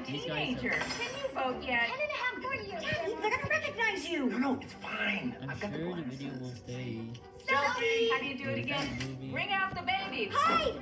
a teenager. Can you vote yet? Ten and a half more years. Daddy, they're gonna recognize you. No, no, it's fine. I'm I've got the sure the video will stay. Selfie. How do you do it again? Ring Bring out the baby. Hi.